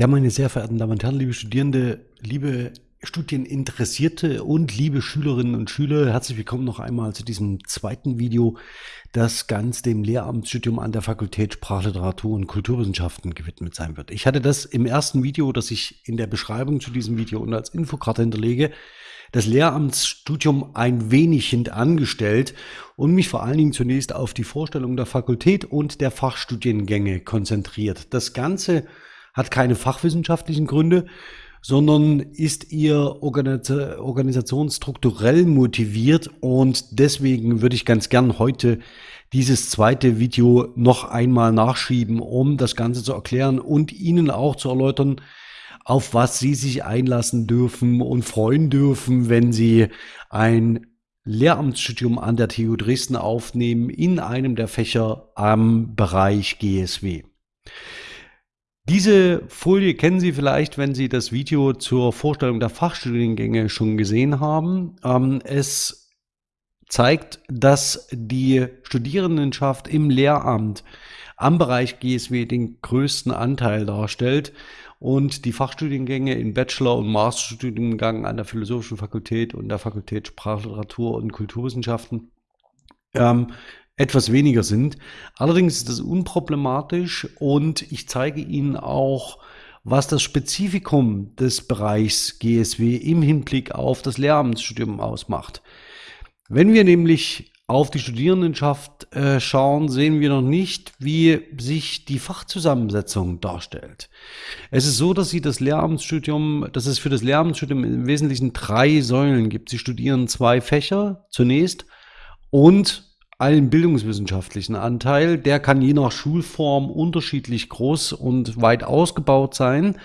Ja, meine sehr verehrten Damen und Herren, liebe Studierende, liebe Studieninteressierte und liebe Schülerinnen und Schüler, herzlich willkommen noch einmal zu diesem zweiten Video, das ganz dem Lehramtsstudium an der Fakultät Sprachliteratur und Kulturwissenschaften gewidmet sein wird. Ich hatte das im ersten Video, das ich in der Beschreibung zu diesem Video und als Infokarte hinterlege, das Lehramtsstudium ein wenig hintangestellt und mich vor allen Dingen zunächst auf die Vorstellung der Fakultät und der Fachstudiengänge konzentriert. Das Ganze hat keine fachwissenschaftlichen Gründe, sondern ist ihr Organisation strukturell motiviert und deswegen würde ich ganz gern heute dieses zweite Video noch einmal nachschieben, um das Ganze zu erklären und Ihnen auch zu erläutern, auf was Sie sich einlassen dürfen und freuen dürfen, wenn Sie ein Lehramtsstudium an der TU Dresden aufnehmen in einem der Fächer am Bereich GSW. Diese Folie kennen Sie vielleicht, wenn Sie das Video zur Vorstellung der Fachstudiengänge schon gesehen haben. Ähm, es zeigt, dass die Studierendenschaft im Lehramt am Bereich GSW den größten Anteil darstellt und die Fachstudiengänge in Bachelor- und Masterstudiengang an der Philosophischen Fakultät und der Fakultät Sprachliteratur und Kulturwissenschaften ähm, etwas weniger sind. Allerdings ist das unproblematisch und ich zeige Ihnen auch, was das Spezifikum des Bereichs GSW im Hinblick auf das Lehramtsstudium ausmacht. Wenn wir nämlich auf die Studierendenschaft äh, schauen, sehen wir noch nicht, wie sich die Fachzusammensetzung darstellt. Es ist so, dass Sie das Lehramtsstudium, dass es für das Lehramtsstudium im Wesentlichen drei Säulen gibt. Sie studieren zwei Fächer zunächst und einen bildungswissenschaftlichen Anteil. Der kann je nach Schulform unterschiedlich groß und weit ausgebaut sein.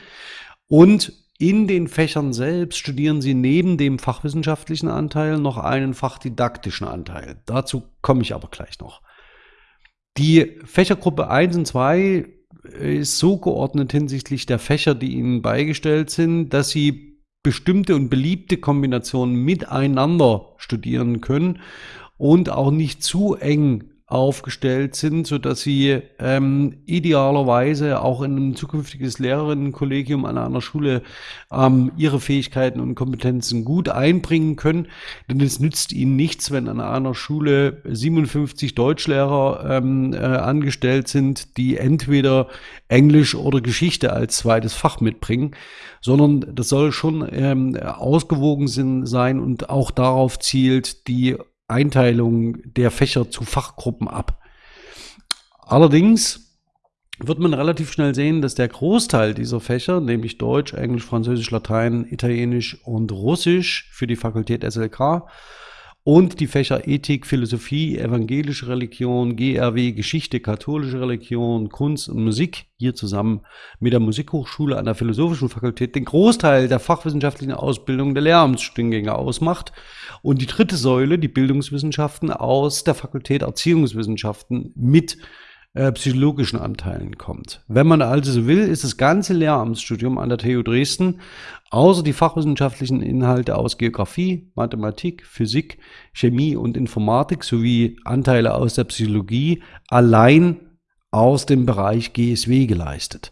Und in den Fächern selbst studieren Sie neben dem fachwissenschaftlichen Anteil noch einen fachdidaktischen Anteil. Dazu komme ich aber gleich noch. Die Fächergruppe 1 und 2 ist so geordnet hinsichtlich der Fächer, die Ihnen beigestellt sind, dass Sie bestimmte und beliebte Kombinationen miteinander studieren können und auch nicht zu eng aufgestellt sind, so dass sie ähm, idealerweise auch in ein zukünftiges Lehrerinnenkollegium an einer Schule ähm, ihre Fähigkeiten und Kompetenzen gut einbringen können. Denn es nützt ihnen nichts, wenn an einer Schule 57 Deutschlehrer ähm, äh, angestellt sind, die entweder Englisch oder Geschichte als zweites Fach mitbringen, sondern das soll schon ähm, ausgewogen sein und auch darauf zielt, die Einteilung der Fächer zu Fachgruppen ab. Allerdings wird man relativ schnell sehen, dass der Großteil dieser Fächer, nämlich Deutsch, Englisch, Französisch, Latein, Italienisch und Russisch für die Fakultät SLK und die Fächer Ethik, Philosophie, evangelische Religion, GRW, Geschichte, katholische Religion, Kunst und Musik hier zusammen mit der Musikhochschule an der Philosophischen Fakultät den Großteil der fachwissenschaftlichen Ausbildung der Lehramtsstudiengänge ausmacht. Und die dritte Säule, die Bildungswissenschaften aus der Fakultät Erziehungswissenschaften mit äh, psychologischen Anteilen kommt. Wenn man also so will, ist das ganze Lehramtsstudium an der TU Dresden, außer die fachwissenschaftlichen Inhalte aus Geografie, Mathematik, Physik, Chemie und Informatik sowie Anteile aus der Psychologie, allein aus dem Bereich GSW geleistet.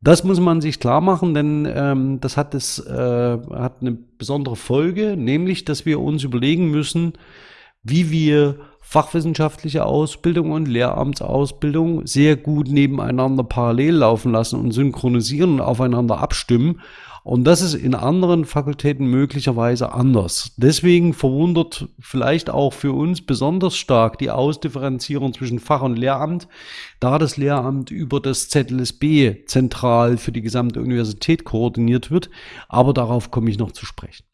Das muss man sich klar machen, denn ähm, das hat, das, äh, hat eine besondere Folge, nämlich, dass wir uns überlegen müssen, wie wir fachwissenschaftliche Ausbildung und Lehramtsausbildung sehr gut nebeneinander parallel laufen lassen und synchronisieren und aufeinander abstimmen. Und das ist in anderen Fakultäten möglicherweise anders. Deswegen verwundert vielleicht auch für uns besonders stark die Ausdifferenzierung zwischen Fach- und Lehramt, da das Lehramt über das ZLSB zentral für die gesamte Universität koordiniert wird. Aber darauf komme ich noch zu sprechen.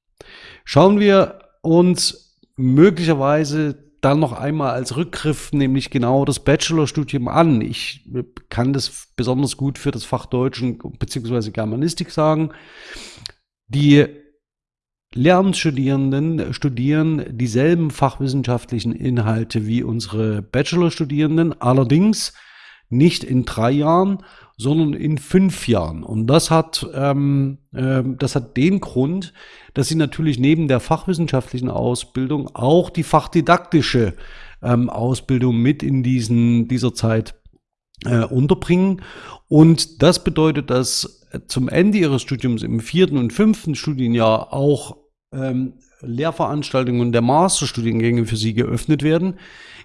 Schauen wir uns möglicherweise dann noch einmal als Rückgriff nämlich genau das Bachelorstudium an. Ich kann das besonders gut für das Fach Deutsch bzw. Germanistik sagen. Die Lehramtsstudierenden studieren dieselben fachwissenschaftlichen Inhalte wie unsere Bachelorstudierenden, allerdings nicht in drei Jahren, sondern in fünf Jahren. Und das hat, ähm, äh, das hat den Grund, dass sie natürlich neben der fachwissenschaftlichen Ausbildung auch die fachdidaktische ähm, Ausbildung mit in diesen, dieser Zeit äh, unterbringen. Und das bedeutet, dass zum Ende ihres Studiums im vierten und fünften Studienjahr auch ähm, Lehrveranstaltungen der Masterstudiengänge für sie geöffnet werden.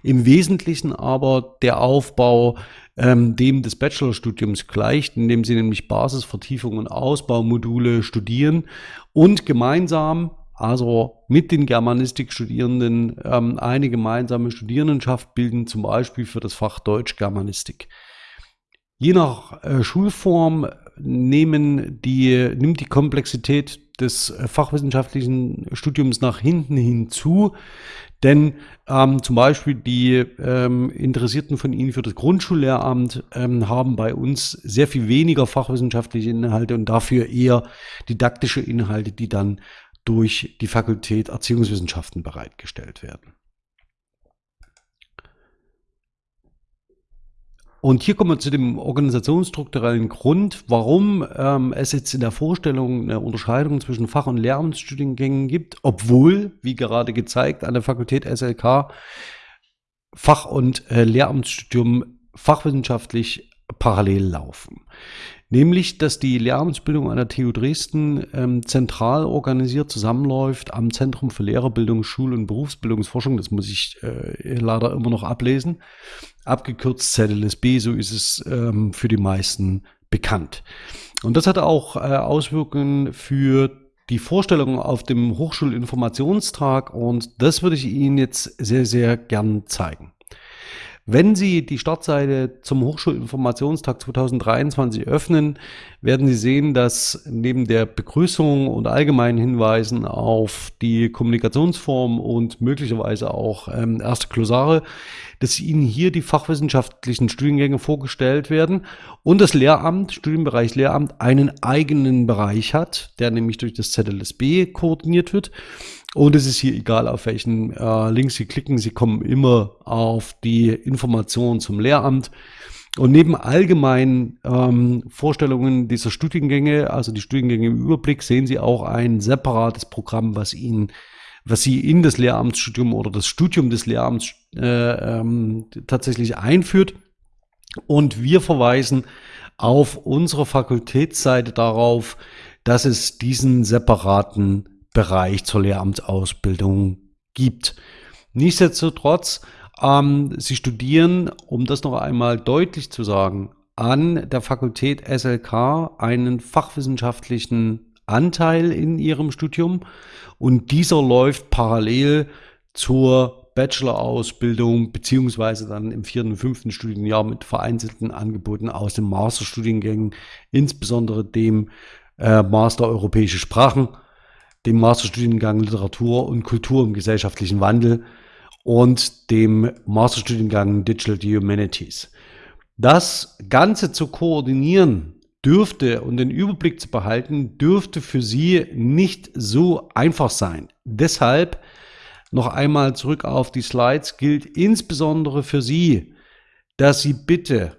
Im Wesentlichen aber der Aufbau ähm, dem des Bachelorstudiums gleicht, indem sie nämlich Basis, Vertiefung und Ausbaumodule studieren und gemeinsam, also mit den Germanistikstudierenden, ähm, eine gemeinsame Studierendenschaft bilden, zum Beispiel für das Fach Deutsch-Germanistik. Je nach äh, Schulform nehmen die, nimmt die Komplexität des äh, fachwissenschaftlichen Studiums nach hinten hinzu. Denn ähm, zum Beispiel die ähm, Interessierten von Ihnen für das Grundschullehramt ähm, haben bei uns sehr viel weniger fachwissenschaftliche Inhalte und dafür eher didaktische Inhalte, die dann durch die Fakultät Erziehungswissenschaften bereitgestellt werden. Und hier kommen wir zu dem organisationsstrukturellen Grund, warum ähm, es jetzt in der Vorstellung eine Unterscheidung zwischen Fach- und Lehramtsstudiengängen gibt, obwohl, wie gerade gezeigt, an der Fakultät SLK Fach- und äh, Lehramtsstudium fachwissenschaftlich parallel laufen. Nämlich, dass die Lehramtsbildung an der TU Dresden ähm, zentral organisiert zusammenläuft am Zentrum für Lehrerbildung, Schul- und Berufsbildungsforschung. Das muss ich äh, leider immer noch ablesen. Abgekürzt ZLSB, so ist es ähm, für die meisten bekannt. Und das hat auch äh, Auswirkungen für die Vorstellung auf dem Hochschulinformationstag und das würde ich Ihnen jetzt sehr, sehr gern zeigen. Wenn Sie die Startseite zum Hochschulinformationstag 2023 öffnen, werden Sie sehen, dass neben der Begrüßung und allgemeinen Hinweisen auf die Kommunikationsform und möglicherweise auch ähm, erste Klosare, dass Ihnen hier die fachwissenschaftlichen Studiengänge vorgestellt werden und das Lehramt, Studienbereich Lehramt, einen eigenen Bereich hat, der nämlich durch das ZLSB koordiniert wird und es ist hier egal, auf welchen äh, Link Sie klicken, Sie kommen immer auf die Informationen zum Lehramt. Und neben allgemeinen ähm, Vorstellungen dieser Studiengänge, also die Studiengänge im Überblick, sehen Sie auch ein separates Programm, was Ihnen, was Sie in das Lehramtsstudium oder das Studium des Lehramts äh, ähm, tatsächlich einführt. Und wir verweisen auf unserer Fakultätsseite darauf, dass es diesen separaten Bereich zur Lehramtsausbildung gibt. Nichtsdestotrotz, ähm, Sie studieren, um das noch einmal deutlich zu sagen, an der Fakultät SLK einen fachwissenschaftlichen Anteil in Ihrem Studium und dieser läuft parallel zur Bachelor-Ausbildung beziehungsweise dann im vierten und fünften Studienjahr mit vereinzelten Angeboten aus den Masterstudiengängen, insbesondere dem äh, Master Europäische Sprachen dem Masterstudiengang Literatur und Kultur im gesellschaftlichen Wandel und dem Masterstudiengang Digital Humanities. Das Ganze zu koordinieren dürfte und den Überblick zu behalten, dürfte für Sie nicht so einfach sein. Deshalb noch einmal zurück auf die Slides gilt insbesondere für Sie, dass Sie bitte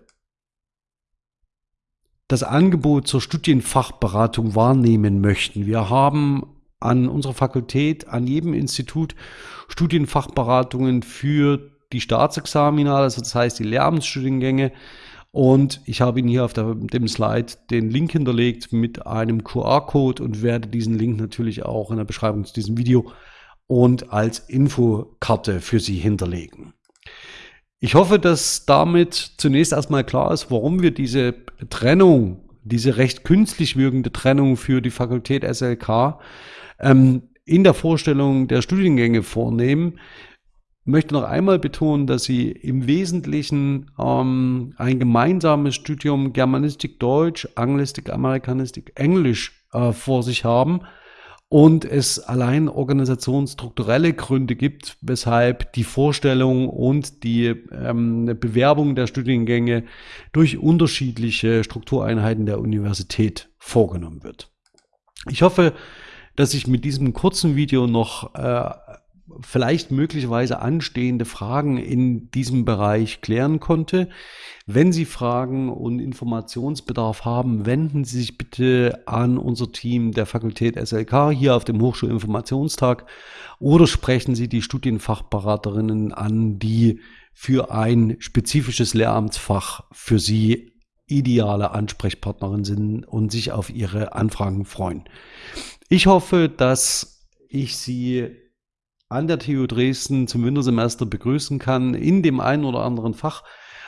das Angebot zur Studienfachberatung wahrnehmen möchten. Wir haben an unserer Fakultät, an jedem Institut Studienfachberatungen für die Staatsexamina, also das heißt die Lehramtsstudiengänge. Und ich habe Ihnen hier auf der, dem Slide den Link hinterlegt mit einem QR-Code und werde diesen Link natürlich auch in der Beschreibung zu diesem Video und als Infokarte für Sie hinterlegen. Ich hoffe, dass damit zunächst erstmal klar ist, warum wir diese Trennung, diese recht künstlich wirkende Trennung für die Fakultät SLK ähm, in der Vorstellung der Studiengänge vornehmen. Ich möchte noch einmal betonen, dass Sie im Wesentlichen ähm, ein gemeinsames Studium Germanistik Deutsch, Anglistik, Amerikanistik, Englisch äh, vor sich haben und es allein organisationsstrukturelle Gründe gibt, weshalb die Vorstellung und die ähm, Bewerbung der Studiengänge durch unterschiedliche Struktureinheiten der Universität vorgenommen wird. Ich hoffe, dass ich mit diesem kurzen Video noch äh, vielleicht möglicherweise anstehende Fragen in diesem Bereich klären konnte. Wenn Sie Fragen und Informationsbedarf haben, wenden Sie sich bitte an unser Team der Fakultät SLK hier auf dem Hochschulinformationstag oder sprechen Sie die Studienfachberaterinnen an, die für ein spezifisches Lehramtsfach für Sie ideale Ansprechpartnerin sind und sich auf Ihre Anfragen freuen. Ich hoffe, dass ich Sie an der TU Dresden zum Wintersemester begrüßen kann, in dem einen oder anderen Fach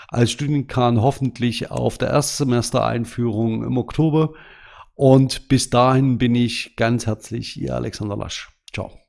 als Studienkan hoffentlich auf der Erstsemestereinführung im Oktober. Und bis dahin bin ich ganz herzlich Ihr Alexander Lasch. Ciao.